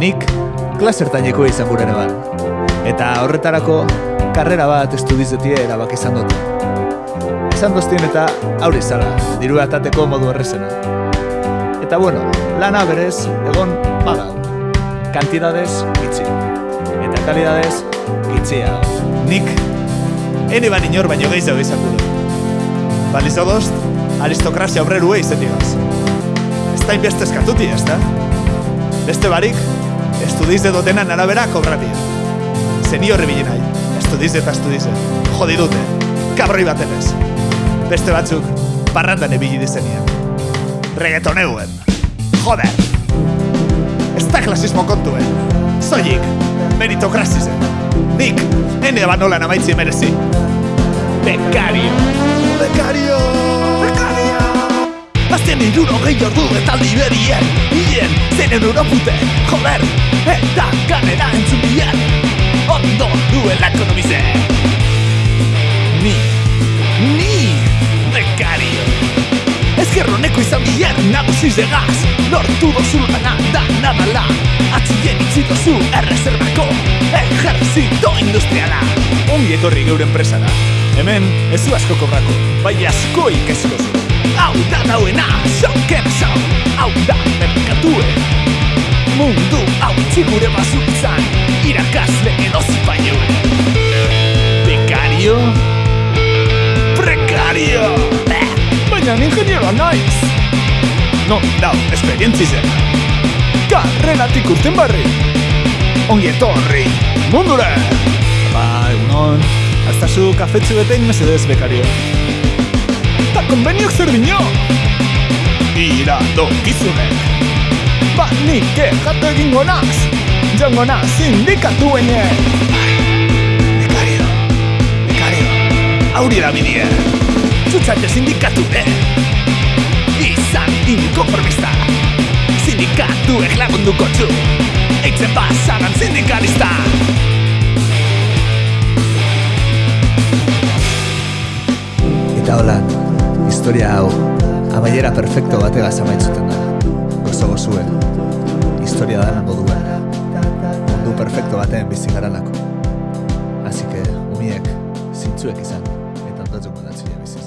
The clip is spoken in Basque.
nik klasertaineko izan gure neban. Eta horretarako karrera bat estudizetie erabak izan dut. Esan doztien eta aurri zala, diru atateko modu errezena. Eta bueno, lana berez, egon badau. Kantidadez, gitzi. Eta kalidadez, gitzia. Nik, ene ban inor baino gehiago izan gure. Baliz odost, aristokrazia obrerue izetigaz. Ez da inbeste eskatuti, ez da? Beste barik, estudize dotenan arabera kobratia. Zeni horri bili nahi, estudize eta estudize. Jodi dute, kabroi batenez. Beste batzuk, parrandan ebili dizenien. Reggaetoneuen. Joder! Ez da klasismo kontuen. Zoik, meritokrazizen. Nik, ene banolan amaitzi merezi. Bekario! Bekario! Bekario! Azten iruro gehi ordu eta liberien Ien, zeinen uropute, joder Eta ganera entzun bien Ondo duela ekonomize Ni, ni, bekario Ezkerroneko izan bien nagusiz egaz Lortu dozu lana da nadala Atzien itzi dozu errezerbako Ejerzito industriala. Ongi etorri geure enpresara Hemen ez du asko kobrako, bai asko ikesiko zu Hau da dauena, zonken zau Hau da merkatue. Mundu hau txigure bazutzan Irakasle edo zipainue Bekario? Prekario. Baina ingenieroa naiz. Non, dau, esperientzi zen Karreratik urten barri. Ongi etorri Mundura. Ba, egunon Aztazu kafetzu betein mesedez, bekario. Ta konbeniok zer dino Ira dokizunek Ba, nik jatu egingo naz Jongo naz sindikatuenek Bekario Bekario Auri da bidie Zutzate sindikatu, eh Izan inkonformista Sindikatuek lagunduko txu Eitzen pasaran sindikalista Eta hola, historia hau amaiera perfecto batega zamaitzuten da. Gozo gozue, historia da lan moduan. Mundu perfecto batean bizi garalako. Así que, umiek, zintzuek izan, eta ondatzen gondatzen bizi.